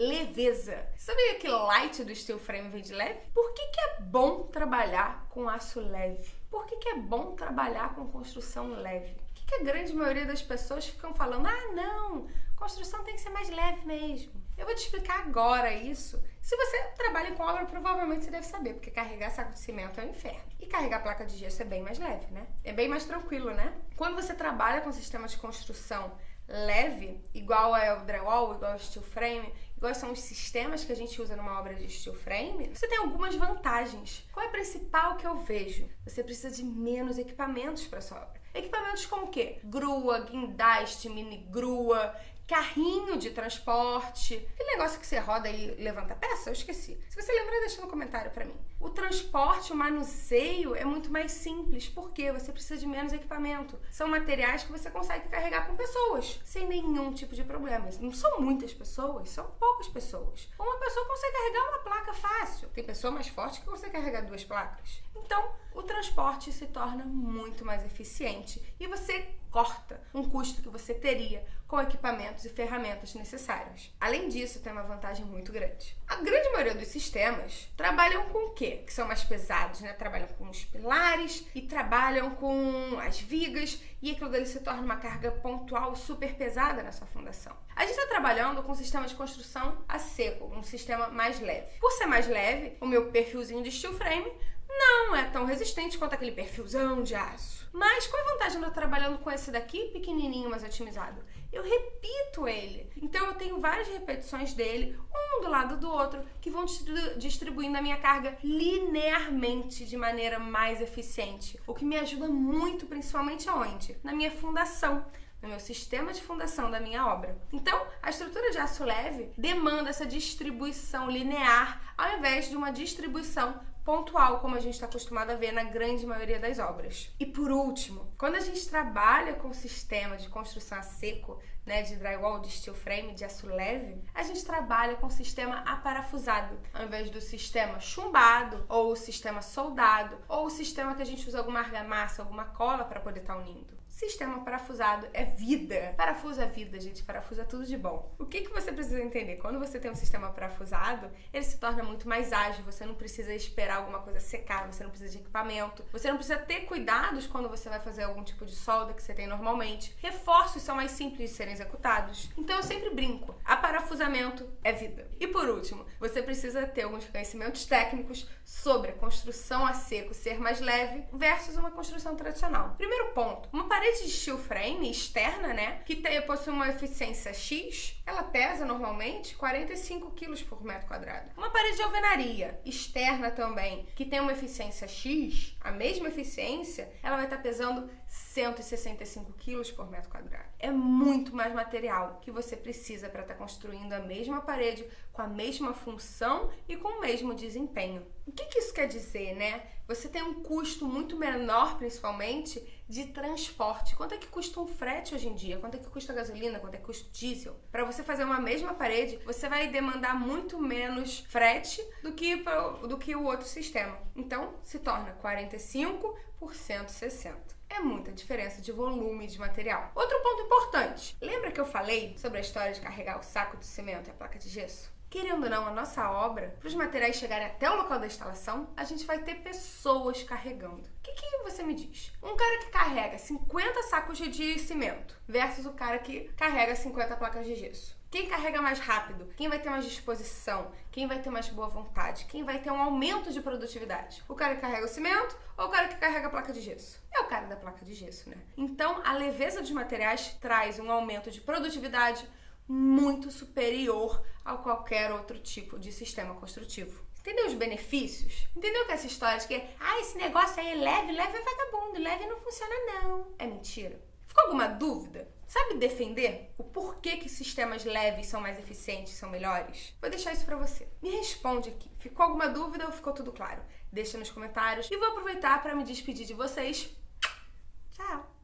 leveza. Sabia que light do steel frame vem de leve? Por que, que é bom trabalhar com aço leve? Por que, que é bom trabalhar com construção leve? Por que, que a grande maioria das pessoas ficam falando, ah não, construção tem que ser mais leve mesmo? Eu vou te explicar agora isso. Se você trabalha com obra, provavelmente você deve saber, porque carregar saco de cimento é um inferno. E carregar placa de gesso é bem mais leve, né? É bem mais tranquilo, né? Quando você trabalha com sistema de construção leve, igual é o drywall, igual ao steel frame, igual são os sistemas que a gente usa numa obra de steel frame, você tem algumas vantagens. Qual é a principal que eu vejo? Você precisa de menos equipamentos para sua obra. Equipamentos como o quê? Grua, guindaste, mini grua, carrinho de transporte, aquele negócio que você roda e levanta peça, eu esqueci. Se você lembrar, deixa no comentário para mim. O transporte, o manuseio é muito mais simples, porque você precisa de menos equipamento. São materiais que você consegue carregar com pessoas, sem nenhum tipo de problema. Não são muitas pessoas, são poucas pessoas. Uma pessoa consegue carregar uma placa fácil. Tem pessoa mais forte que consegue carregar duas placas. Então, o transporte se torna muito mais eficiente e você corta um custo que você teria com equipamentos e ferramentas necessárias. Além disso, tem uma vantagem muito grande. A grande maioria dos sistemas trabalham com o quê? Que são mais pesados, né? Trabalham com os pilares e trabalham com as vigas e aquilo dali se torna uma carga pontual super pesada na sua fundação. A gente está trabalhando com um sistema de construção a seco, um sistema mais leve. Por ser mais leve, o meu perfilzinho de steel frame não é tão resistente quanto aquele perfilzão de aço. Mas qual a vantagem de eu trabalhando com esse daqui pequenininho, mas otimizado? Eu repito ele. Então eu tenho várias repetições dele, um do lado do outro, que vão distribuindo a minha carga linearmente de maneira mais eficiente. O que me ajuda muito, principalmente aonde? Na minha fundação no meu sistema de fundação da minha obra. Então, a estrutura de aço leve demanda essa distribuição linear ao invés de uma distribuição pontual, como a gente está acostumado a ver na grande maioria das obras. E por último, quando a gente trabalha com o sistema de construção a seco, né, de drywall, de steel frame, de aço leve, a gente trabalha com o sistema aparafusado, ao invés do sistema chumbado, ou o sistema soldado, ou o sistema que a gente usa alguma argamassa, alguma cola para poder estar tá unindo. Sistema parafusado é vida. Parafuso é vida, gente. Parafuso é tudo de bom. O que, que você precisa entender? Quando você tem um sistema parafusado, ele se torna muito mais ágil. Você não precisa esperar alguma coisa secar, você não precisa de equipamento. Você não precisa ter cuidados quando você vai fazer algum tipo de solda que você tem normalmente. Reforços são mais simples de serem executados. Então eu sempre brinco. A parafusamento é vida. E por último, você precisa ter alguns conhecimentos técnicos sobre a construção a seco ser mais leve versus uma construção tradicional. Primeiro ponto, uma parede de steel frame externa, né, que tem, possui uma eficiência X, ela pesa normalmente 45 kg por metro quadrado. Uma parede de alvenaria externa também, que tem uma eficiência X, a mesma eficiência, ela vai estar pesando 165 kg por metro quadrado. É muito mais material que você precisa para estar construindo a mesma parede com a mesma função e com o mesmo desempenho. O que, que isso quer dizer, né? Você tem um custo muito menor, principalmente, de transporte. Quanto é que custa um frete hoje em dia? Quanto é que custa gasolina? Quanto é que custa diesel? Para você fazer uma mesma parede, você vai demandar muito menos frete do que, do que o outro sistema. Então, se torna 45 por 160 é muita diferença de volume de material. Outro ponto importante: lembra que eu falei sobre a história de carregar o saco de cimento e a placa de gesso? Querendo ou não, a nossa obra, para os materiais chegarem até o local da instalação, a gente vai ter pessoas carregando. O que, que você me diz? Um cara que carrega 50 sacos de cimento versus o cara que carrega 50 placas de gesso. Quem carrega mais rápido? Quem vai ter mais disposição? Quem vai ter mais boa vontade? Quem vai ter um aumento de produtividade? O cara que carrega o cimento ou o cara que carrega a placa de gesso? É o cara da placa de gesso, né? Então, a leveza dos materiais traz um aumento de produtividade muito superior a qualquer outro tipo de sistema construtivo. Entendeu os benefícios? Entendeu que essa história de que, ah, esse negócio aí é leve, leve é vagabundo, leve não funciona não. É mentira. Ficou alguma dúvida? Sabe defender o porquê que sistemas leves são mais eficientes, são melhores? Vou deixar isso para você. Me responde aqui. Ficou alguma dúvida ou ficou tudo claro? Deixa nos comentários e vou aproveitar para me despedir de vocês. Tchau!